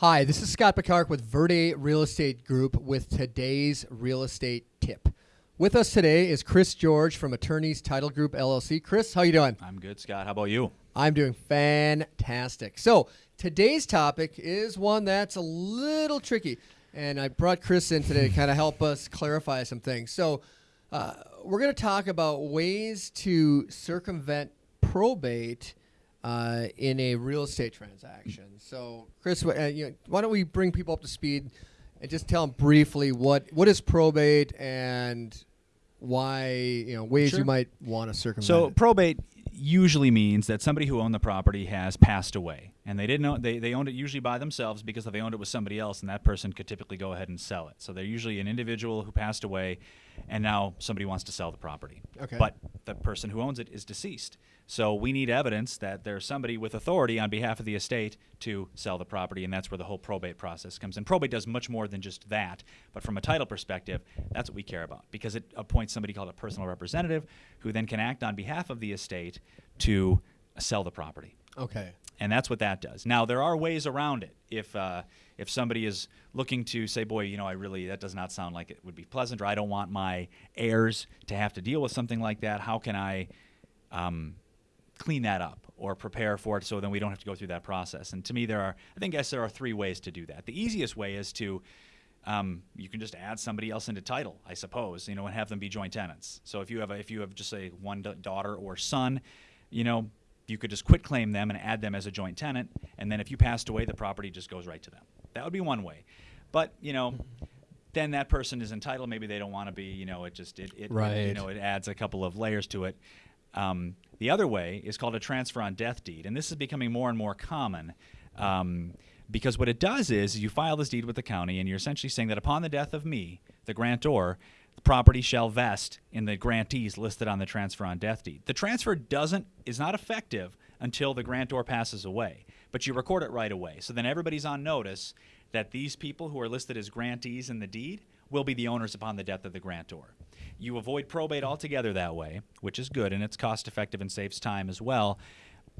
Hi, this is Scott Picard with Verde Real Estate Group with today's real estate tip. With us today is Chris George from Attorneys Title Group LLC. Chris, how you doing? I'm good, Scott. How about you? I'm doing fantastic. So, today's topic is one that's a little tricky, and I brought Chris in today to kind of help us clarify some things. So, uh, we're going to talk about ways to circumvent probate uh, in a real estate transaction. So, Chris, uh, you know, why don't we bring people up to speed and just tell them briefly what what is probate and why you know ways Sure. you might want to circumvent. So it. probate usually means that somebody who owned the property has passed away, and they didn't own they, they owned it usually by themselves because if they owned it with somebody else, and that person could typically go ahead and sell it. So they're usually an individual who passed away, and now somebody wants to sell the property. Okay. But the person who owns it is deceased. So we need evidence that there's somebody with authority on behalf of the estate to sell the property, and that's where the whole probate process comes in. Probate does much more than just that, but from a title perspective, that's what we care about because it appoints somebody called a personal representative who then can act on behalf of the estate to sell the property okay. and that's what that does. Now there are ways around it. If uh, if somebody is looking to say, boy, you know, I really that does not sound like it would be pleasant, or I don't want my heirs to have to deal with something like that. How can I um, clean that up or prepare for it so then we don't have to go through that process? And to me, there are I think guess there are three ways to do that. The easiest way is to um, you can just add somebody else into title, I suppose, you know, and have them be joint tenants. So if you have a, if you have just say one da- daughter or son, you know, you could just quit claim them and add them as a joint tenant, and then if you passed away, the property just goes right to them. That would be one way. But you know, then that person is entitled. Maybe they don't want to be. You know, it just it, it You know, it adds a couple of layers to it. Um, the other way is called a transfer on death deed, and this is becoming more and more common. Um, because what it does is you file this deed with the county, and you're essentially saying that upon the death of me, the grantor, property shall vest in the grantees listed on the transfer on death deed. The transfer doesn't is not effective until the grantor passes away, but you record it right away. So then everybody's on notice that these people who are listed as grantees in the deed will be the owners upon the death of the grantor. You avoid probate altogether that way, which is good and it's cost effective and saves time as well.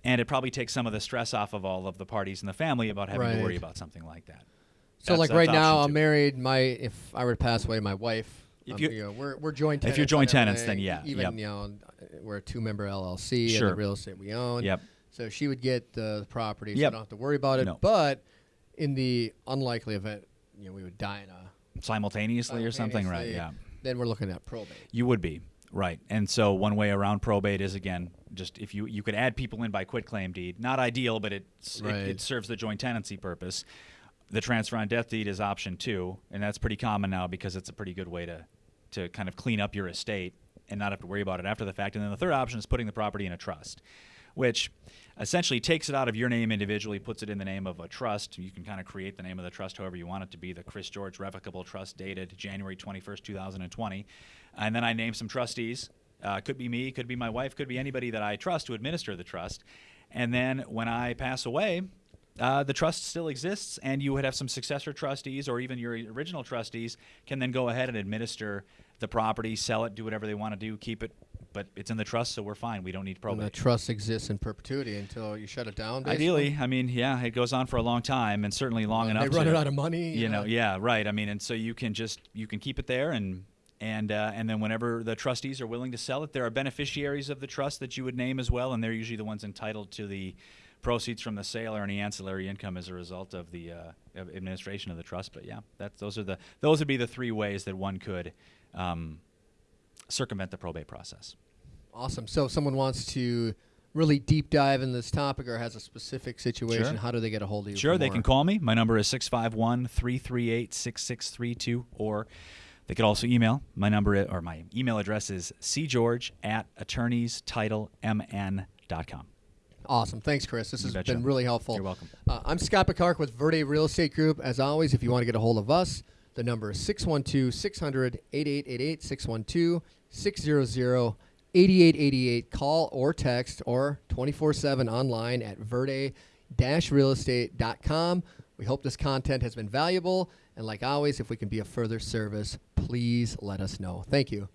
And it probably takes some of the stress off of all of the parties in the family about having to worry about something like that. So That's- like that's right now, option I'm married. My if I were to pass away, my wife. If um, you- you know, we're we're joint. if Tenants you're joint tenants, then yeah, Even yep. you know, we're a two member LLC and Sure. the real estate we own. Yep. So she would get the property. So Yep. Don't have to worry about it. No. But in the unlikely event, you know, we would die in a simultaneously or something, right? Yeah. Then we're looking at probate. You would be right, and so one way around probate is again just if you you could add people in by quit claim deed. Not ideal, but Right. it, it serves the joint tenancy purpose. The transfer on death deed is option two, and that's pretty common now because it's a pretty good way to to kind of clean up your estate and not have to worry about it after the fact. And then the third option is putting the property in a trust, which essentially takes it out of your name individually, puts it in the name of a trust. You can kind of create the name of the trust however you want it to be. The Chris George Revocable Trust dated January 21st, 2020. And then I name some trustees. Uh, could be me, could be my wife, could be anybody that I trust to administer the trust. And then when I pass away, uh, the trust still exists, and you would have some successor trustees or even your original trustees can then go ahead and administer the property, sell it, do whatever they want to do, keep it. But it's in the trust, so we're fine. We don't need And probate. the trust exists in perpetuity until you shut it down. basically? Ideally, I mean, yeah, it goes on for a long time, and certainly long Well, enough. They run to, it out of money. You know, yeah, right. I mean, and so you can just you can keep it there, and and uh, and then whenever the trustees are willing to sell it, there are beneficiaries of the trust that you would name as well, and they're usually the ones entitled to the proceeds from the sale or any ancillary income as a result of the uh, administration of the trust. But yeah, that's those are the those would be the three ways that one could um, circumvent the probate process. Awesome. So if someone wants to really deep dive in this topic or has a specific situation, Sure. how do they get a hold of you? Sure, they more? can call me. My number is 651 338 6632, or they could also email. My number or my email address is cgeorge at attorneystitlemn.com. Awesome. Thanks, Chris. This You has betcha. been really helpful. You're welcome. Uh, I'm Scott Picard with Verde Real Estate Group. As always, if you want to get a hold of us, the number is 612 600 8888, 612 600 8888. Call or text or 24 7 online at verde realestate.com. We hope this content has been valuable. And like always, if we can be of further service, please let us know. Thank you.